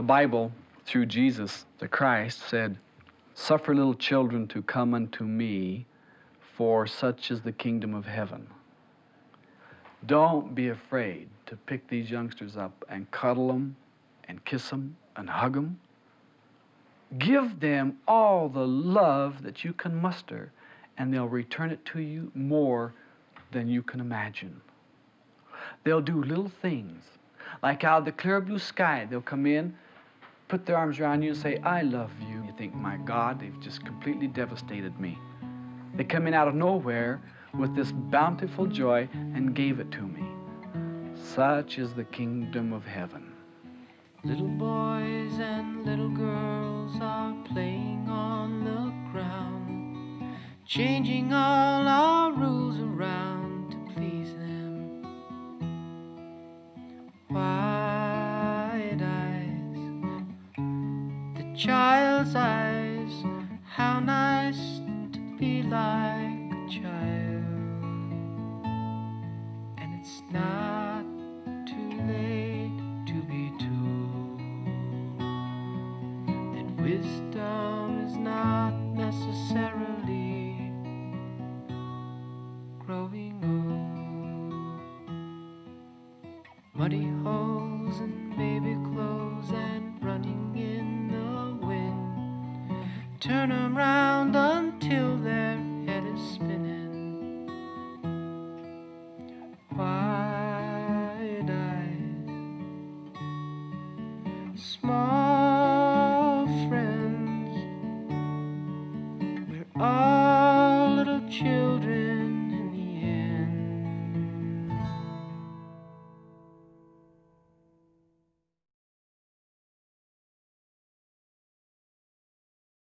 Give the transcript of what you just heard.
The Bible, through Jesus the Christ, said, Suffer little children to come unto me, for such is the kingdom of heaven. Don't be afraid to pick these youngsters up and cuddle them and kiss them and hug them. Give them all the love that you can muster, and they'll return it to you more than you can imagine. They'll do little things, like out of the clear blue sky, they'll come in, put their arms around you, and say, I love you. You think, my God, they've just completely devastated me. They come in out of nowhere with this bountiful joy and gave it to me. Such is the kingdom of heaven. Little boys and little girls are playing on the ground, changing all our child's eyes, how nice to be like a child. And it's not too late to be told that wisdom is not necessarily growing old. Muddy holes and turn round until their head is spinning. Wide eyed, small friends, we're all.